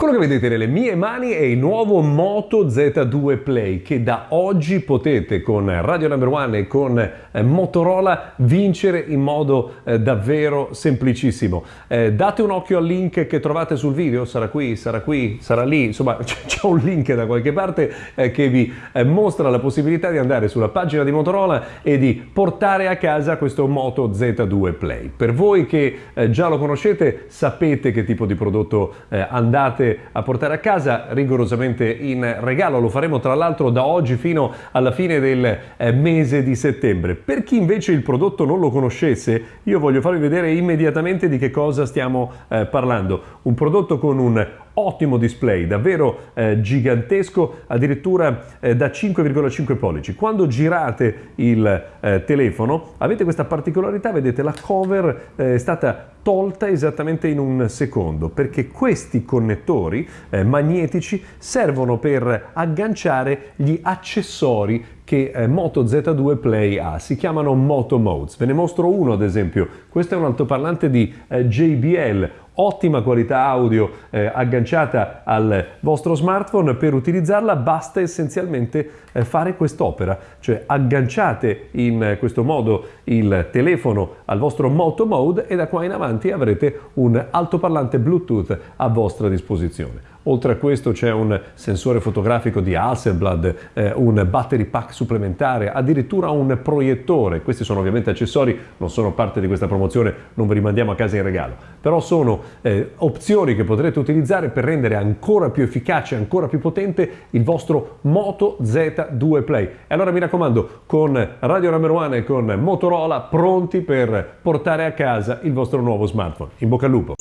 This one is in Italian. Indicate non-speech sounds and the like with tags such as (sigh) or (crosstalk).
Quello che vedete nelle mie mani è il nuovo Moto Z2 Play che da oggi potete con Radio Number One e con eh, Motorola vincere in modo eh, davvero semplicissimo. Eh, date un occhio al link che trovate sul video, sarà qui, sarà qui, sarà lì, insomma (laughs) c'è un link da qualche parte eh, che vi eh, mostra la possibilità di andare sulla pagina di Motorola e di portare a casa questo Moto Z2 Play. Per voi che eh, già lo conoscete sapete che tipo di prodotto andate a portare a casa rigorosamente in regalo. Lo faremo tra l'altro da oggi fino alla fine del eh, mese di settembre. Per chi invece il prodotto non lo conoscesse, io voglio farvi vedere immediatamente di che cosa stiamo eh, parlando. Un prodotto con un ottimo display, davvero eh, gigantesco, addirittura eh, da 5,5 pollici. Quando girate il eh, telefono avete questa particolarità, vedete la cover eh, è stata tolta esattamente in un secondo perché questi connettori eh, magnetici servono per agganciare gli accessori che eh, Moto Z2 Play ha, si chiamano Moto Modes. Ve ne mostro uno ad esempio, questo è un altoparlante di eh, JBL, ottima qualità audio eh, agganciata al vostro smartphone, per utilizzarla basta essenzialmente eh, fare quest'opera, cioè agganciate in questo modo il telefono al vostro Moto Mode e da qua in avanti avrete un altoparlante Bluetooth a vostra disposizione. Oltre a questo c'è un sensore fotografico di Hasselblad, eh, un battery pack supplementare, addirittura un proiettore. Questi sono ovviamente accessori, non sono parte di questa promozione, non ve li mandiamo a casa in regalo. Però sono eh, opzioni che potrete utilizzare per rendere ancora più efficace, ancora più potente il vostro Moto Z2 Play. E allora mi raccomando, con Radio Number One e con Motorola pronti per portare a casa il vostro nuovo smartphone. In bocca al lupo!